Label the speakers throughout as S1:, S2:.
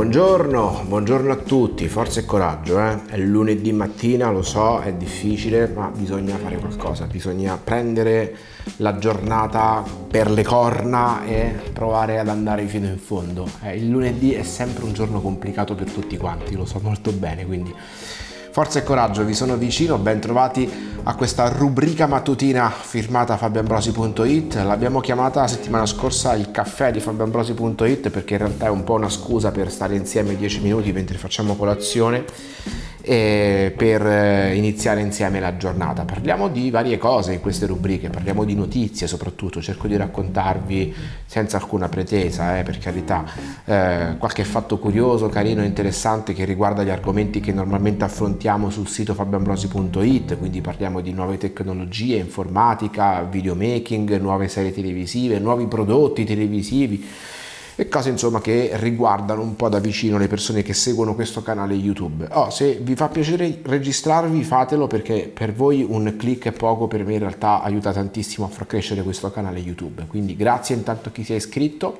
S1: Buongiorno, buongiorno a tutti, forza e coraggio, eh? È lunedì mattina, lo so, è difficile, ma bisogna fare qualcosa, bisogna prendere la giornata per le corna e provare ad andare fino in fondo. Eh, il lunedì è sempre un giorno complicato per tutti quanti, lo so molto bene, quindi Forza e coraggio, vi sono vicino, ben trovati a questa rubrica mattutina firmata fabioambrosi.it. L'abbiamo chiamata la settimana scorsa il caffè di fabioambrosi.it perché in realtà è un po' una scusa per stare insieme 10 minuti mentre facciamo colazione per eh, iniziare insieme la giornata. Parliamo di varie cose in queste rubriche, parliamo di notizie soprattutto, cerco di raccontarvi senza alcuna pretesa, eh, per carità, eh, qualche fatto curioso, carino, interessante che riguarda gli argomenti che normalmente affrontiamo sul sito fabioambrosi.it, quindi parliamo di nuove tecnologie, informatica, videomaking, nuove serie televisive, nuovi prodotti televisivi e cose insomma che riguardano un po' da vicino le persone che seguono questo canale YouTube. Oh, se vi fa piacere registrarvi fatelo perché per voi un click è poco, per me in realtà aiuta tantissimo a far crescere questo canale YouTube. Quindi grazie intanto a chi si è iscritto.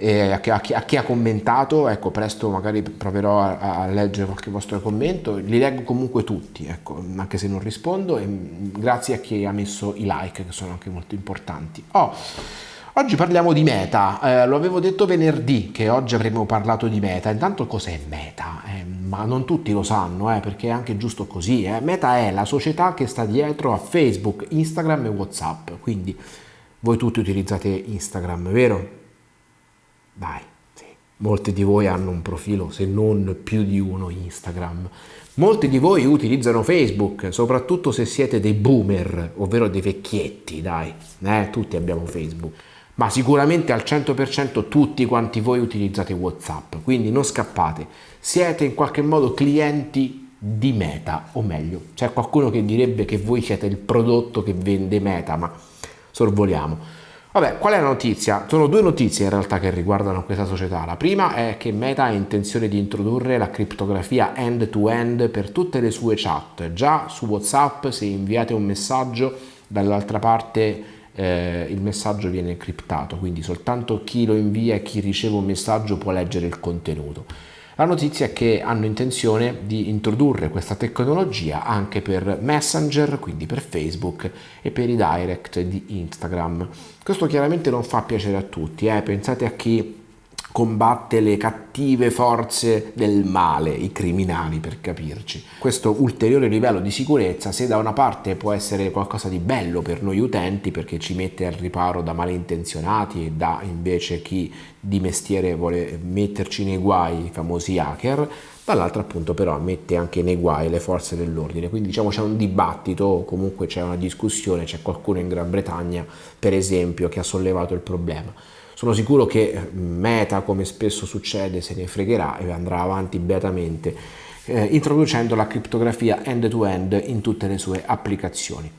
S1: A, chi, a, chi, a chi ha commentato, ecco presto magari proverò a, a, leggere qualche vostro commento, li leggo comunque tutti, ecco, anche se non rispondo e grazie a chi ha messo i like che sono anche molto importanti. Oh, Oggi parliamo di Meta, eh, lo avevo detto venerdì che oggi avremmo parlato di Meta, intanto cos'è Meta? Eh, ma non tutti lo sanno eh, perché è anche giusto così, eh. Meta è la società che sta dietro a Facebook, Instagram e Whatsapp, quindi voi tutti utilizzate Instagram, vero? Dai, sì. molti di voi hanno un profilo, se non più di uno Instagram. Molti di voi utilizzano Facebook, soprattutto se siete dei boomer, ovvero dei vecchietti, dai, eh, tutti abbiamo Facebook ma sicuramente al 100% tutti quanti voi utilizzate Whatsapp, quindi non scappate, siete in qualche modo clienti di Meta, o meglio, c'è qualcuno che direbbe che voi siete il prodotto che vende Meta, ma sorvoliamo. Vabbè, qual è la notizia? Sono due notizie in realtà che riguardano questa società. La prima è che Meta ha intenzione di introdurre la criptografia end-to-end -end per tutte le sue chat. Già su WhatsApp se inviate un messaggio dall'altra parte eh, il messaggio viene criptato, quindi soltanto chi lo invia e chi riceve un messaggio può leggere il contenuto. La notizia è che hanno intenzione di introdurre questa tecnologia anche per Messenger, quindi per Facebook e per i direct di Instagram. Questo chiaramente non fa piacere a tutti, eh? pensate a chi combatte le cattive forze del male, i criminali per capirci. Questo ulteriore livello di sicurezza se da una parte può essere qualcosa di bello per noi utenti perché ci mette al riparo da malintenzionati e da invece chi di mestiere vuole metterci nei guai, i famosi hacker, dall'altra appunto però mette anche nei guai le forze dell'ordine, quindi diciamo c'è un dibattito, comunque c'è una discussione, c'è qualcuno in Gran Bretagna per esempio che ha sollevato il problema. Sono sicuro che eh, Meta, come spesso succede, se ne fregherà e andrà avanti beatamente eh, introducendo la criptografia end-to-end -end in tutte le sue applicazioni.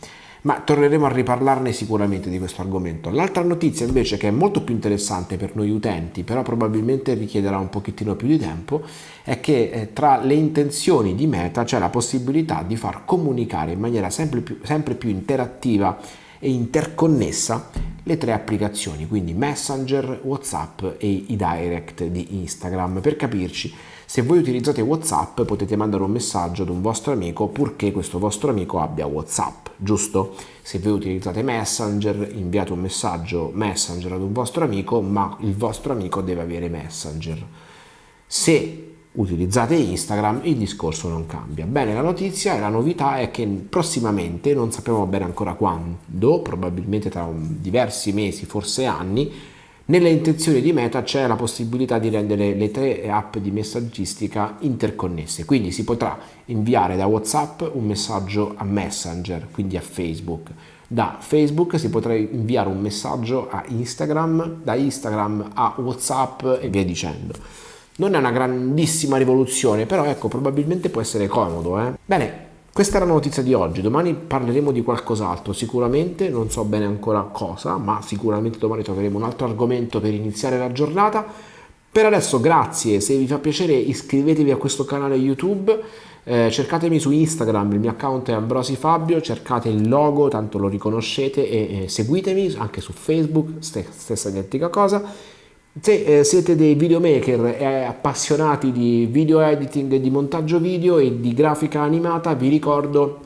S1: Ma torneremo a riparlarne sicuramente di questo argomento. L'altra notizia invece che è molto più interessante per noi utenti, però probabilmente richiederà un pochettino più di tempo, è che eh, tra le intenzioni di Meta c'è la possibilità di far comunicare in maniera sempre più, sempre più interattiva e interconnessa le tre applicazioni, quindi Messenger, Whatsapp e i direct di Instagram. Per capirci, se voi utilizzate Whatsapp potete mandare un messaggio ad un vostro amico purché questo vostro amico abbia Whatsapp, giusto? Se voi utilizzate Messenger, inviate un messaggio Messenger ad un vostro amico, ma il vostro amico deve avere Messenger. Se utilizzate Instagram il discorso non cambia. Bene, la notizia e la novità è che prossimamente, non sappiamo bene ancora quando, probabilmente tra diversi mesi, forse anni, nelle intenzioni di Meta c'è la possibilità di rendere le tre app di messaggistica interconnesse, quindi si potrà inviare da WhatsApp un messaggio a Messenger, quindi a Facebook. Da Facebook si potrà inviare un messaggio a Instagram, da Instagram a WhatsApp e via dicendo. Non è una grandissima rivoluzione, però ecco, probabilmente può essere comodo. Eh? Bene, questa era la notizia di oggi, domani parleremo di qualcos'altro, sicuramente, non so bene ancora cosa, ma sicuramente domani troveremo un altro argomento per iniziare la giornata. Per adesso grazie, se vi fa piacere iscrivetevi a questo canale YouTube, eh, cercatemi su Instagram, il mio account è Ambrosi Fabio, cercate il logo, tanto lo riconoscete e eh, seguitemi anche su Facebook, stessa identica cosa Se eh, siete dei videomaker e appassionati di video editing, di montaggio video e di grafica animata, vi ricordo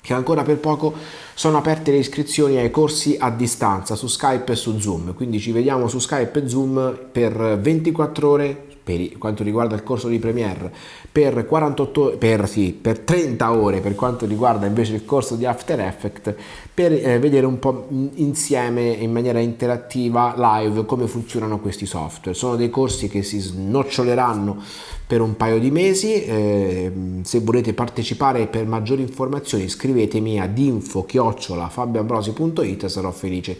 S1: che ancora per poco sono aperte le iscrizioni ai corsi a distanza su Skype e su Zoom, quindi ci vediamo su Skype e Zoom per 24 ore per quanto riguarda il corso di Premiere, per, 48, per, sì, per 30 ore per quanto riguarda invece il corso di After Effects, per eh, vedere un po' insieme in maniera interattiva live come funzionano questi software. Sono dei corsi che si snoccioleranno per un paio di mesi, eh, se volete partecipare per maggiori informazioni scrivetemi ad info-fabioambrosi.it sarò felice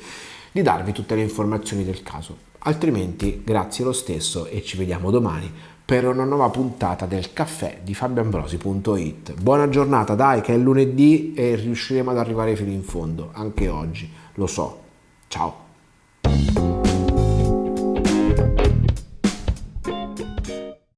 S1: di darvi tutte le informazioni del caso. Altrimenti grazie lo stesso e ci vediamo domani per una nuova puntata del caffè di fabioambrosi.it. Buona giornata, dai che è lunedì e riusciremo ad arrivare fino in fondo, anche oggi, lo so. Ciao!